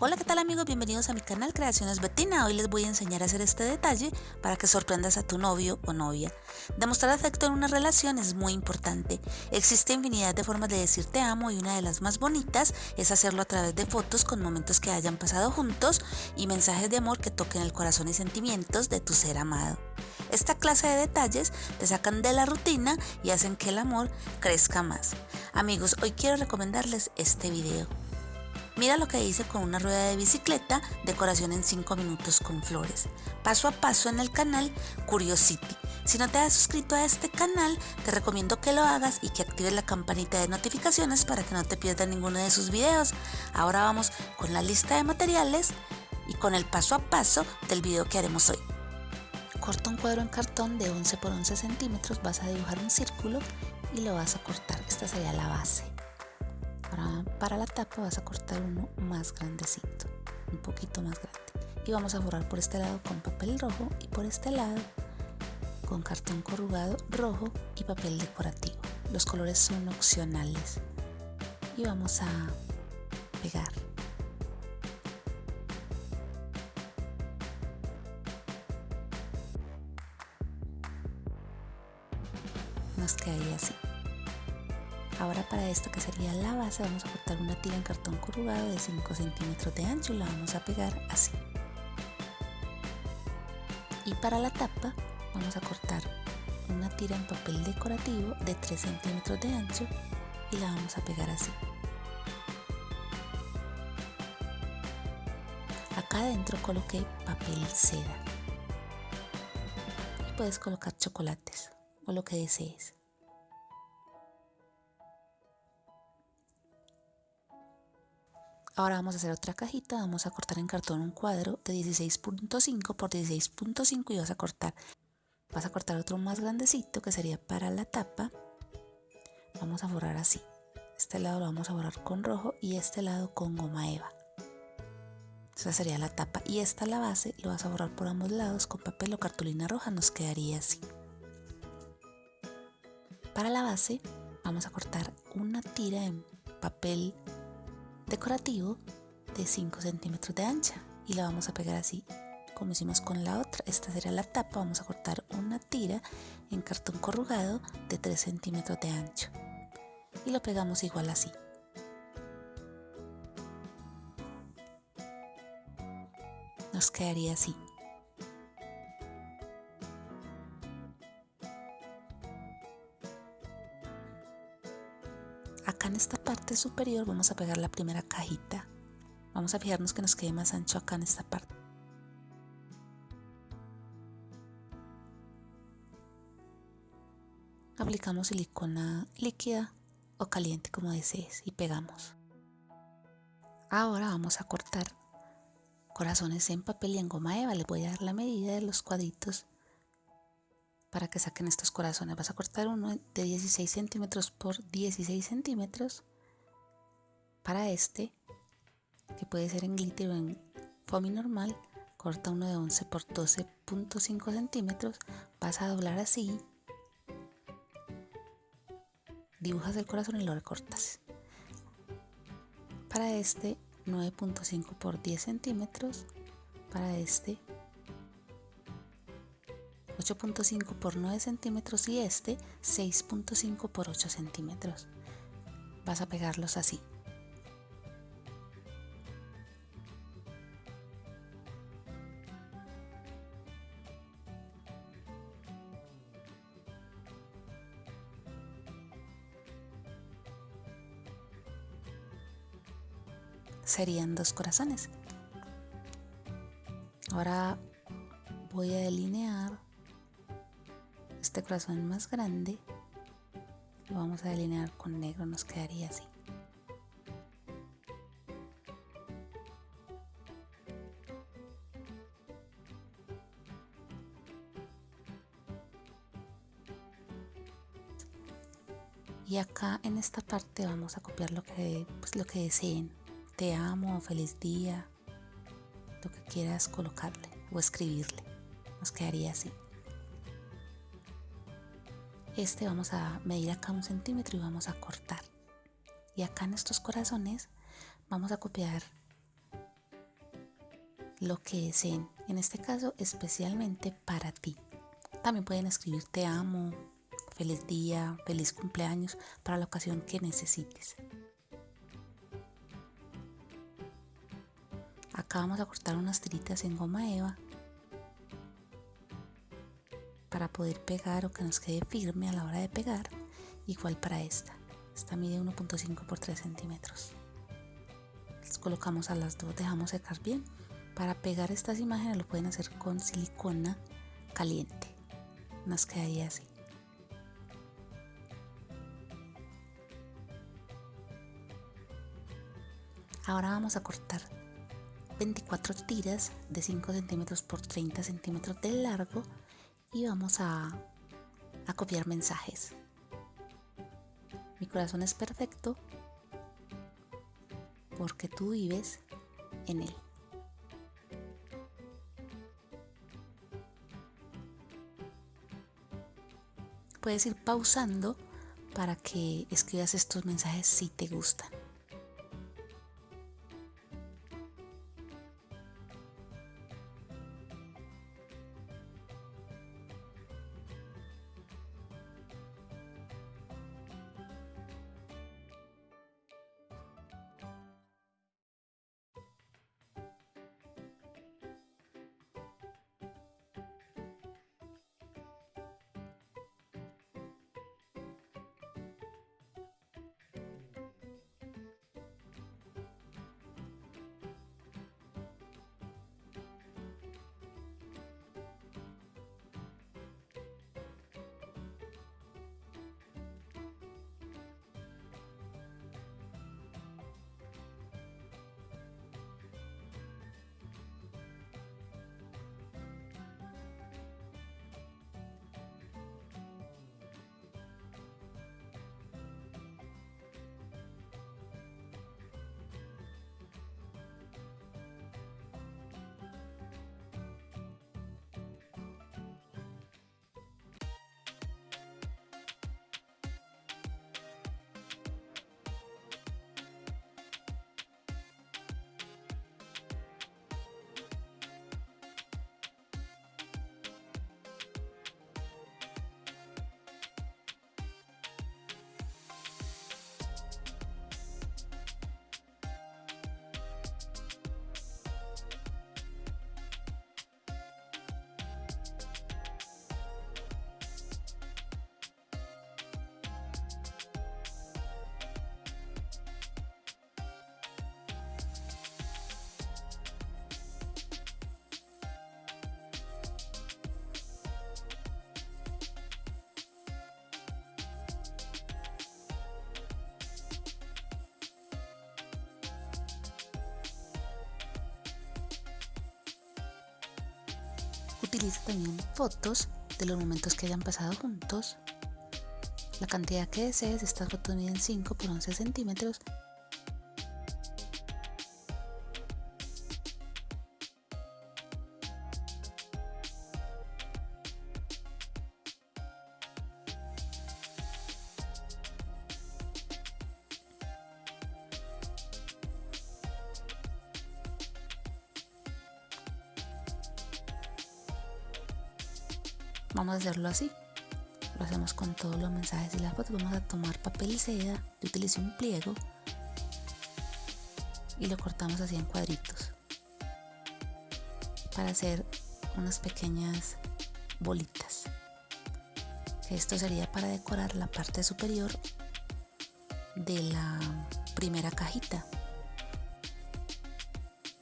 Hola, ¿qué tal amigos? Bienvenidos a mi canal Creaciones Betina. Hoy les voy a enseñar a hacer este detalle para que sorprendas a tu novio o novia. Demostrar afecto en una relación es muy importante. Existe infinidad de formas de decir te amo y una de las más bonitas es hacerlo a través de fotos con momentos que hayan pasado juntos y mensajes de amor que toquen el corazón y sentimientos de tu ser amado. Esta clase de detalles te sacan de la rutina y hacen que el amor crezca más. Amigos, hoy quiero recomendarles este video. Mira lo que hice con una rueda de bicicleta, decoración en 5 minutos con flores. Paso a paso en el canal Curiosity. Si no te has suscrito a este canal, te recomiendo que lo hagas y que actives la campanita de notificaciones para que no te pierdas ninguno de sus videos. Ahora vamos con la lista de materiales y con el paso a paso del video que haremos hoy. Corta un cuadro en cartón de 11 por 11 centímetros, vas a dibujar un círculo y lo vas a cortar. Esta sería la base. Para, la tapa vas a cortar uno más grandecito, un poquito más grande. Y vamos a forrar por este lado con papel rojo y por este lado con cartón corrugado rojo y papel decorativo. Los colores son opcionales. Y vamos a pegar. Nos quedaría así. Ahora para esto que sería la base vamos a cortar una tira en cartón corrugado de 5 centímetros de ancho y la vamos a pegar así. Y para la tapa vamos a cortar una tira en papel decorativo de 3 centímetros de ancho y la vamos a pegar así. Acá adentro coloqué papel seda. Y puedes colocar chocolates o lo que desees. Ahora vamos a hacer otra cajita, vamos a cortar en cartón un cuadro de 16.5 por 16.5 y vas a cortar, vas a cortar otro más grandecito que sería para la tapa. Vamos a forrar así. Este lado lo vamos a borrar con rojo y este lado con goma eva. Esa sería la tapa y esta la base, lo vas a borrar por ambos lados con papel o cartulina roja, nos quedaría así. Para la base vamos a cortar una tira en papel decorativo de 5 centímetros de ancha y la vamos a pegar así. Como hicimos con la otra esta será la tapa vamos a cortar una tira en cartón corrugado de 3 centímetros de ancho y lo pegamos igual así. Nos quedaría así. Acá en esta parte superior vamos a pegar la primera cajita vamos a fijarnos que nos quede más ancho acá en esta parte aplicamos silicona líquida o caliente como desees y pegamos ahora vamos a cortar corazones en papel y en goma eva les voy a dar la medida de los cuadritos para que saquen estos corazones. Vas a cortar uno de 16 centímetros por 16 centímetros. Para este, que puede ser en glitter o en foamy normal, corta uno de 11 por 12.5 centímetros. Vas a doblar así. Dibujas el corazón y lo recortas. Para este, 9.5 por 10 centímetros. Para este, 8.5 por 9 centímetros y este 6.5 por 8 centímetros. Vas a pegarlos así. Serían dos corazones. Ahora voy a delinear este corazón más grande lo vamos a delinear con negro, nos quedaría así. Y acá en esta parte vamos a copiar lo que, pues lo que deseen. Te amo, feliz día, lo que quieras colocarle o escribirle. Nos quedaría así este vamos a medir acá un centímetro y vamos a cortar y acá en estos corazones vamos a copiar lo que deseen, en este caso especialmente para ti. También pueden escribir te amo, feliz día, feliz cumpleaños para la ocasión que necesites. Acá vamos a cortar unas tiritas en goma eva para poder pegar o que nos quede firme a la hora de pegar. Igual para esta. Esta mide 1.5 por 3 centímetros. Las colocamos a las dos, dejamos secar bien. Para pegar estas imágenes lo pueden hacer con silicona caliente. Nos quedaría así. Ahora vamos a cortar 24 tiras de 5 centímetros por 30 centímetros de largo y vamos a, a copiar mensajes. Mi corazón es perfecto porque tú vives en él. Puedes ir pausando para que escribas estos mensajes si te gustan. Utiliza también fotos de los momentos que hayan pasado juntos. La cantidad que desees, estas fotos miden 5 por 11 centímetros Vamos a hacerlo así. Lo hacemos con todos los mensajes y las fotos. Vamos a tomar papel seda. Yo utilicé un pliego y lo cortamos así en cuadritos para hacer unas pequeñas bolitas. Esto sería para decorar la parte superior de la primera cajita.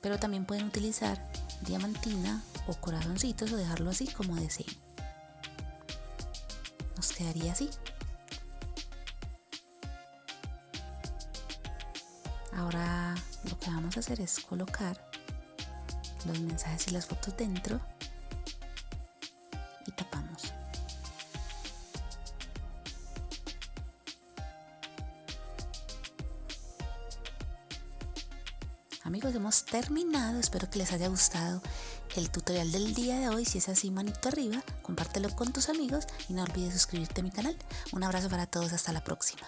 Pero también pueden utilizar diamantina o corazoncitos o dejarlo así como deseen quedaría así. Ahora lo que vamos a hacer es colocar los mensajes y las fotos dentro y tapamos. Amigos, hemos terminado. Espero que les haya gustado el tutorial del día de hoy. Si es así, manito arriba, compártelo con tus amigos y no olvides suscribirte a mi canal. Un abrazo para todos, hasta la próxima.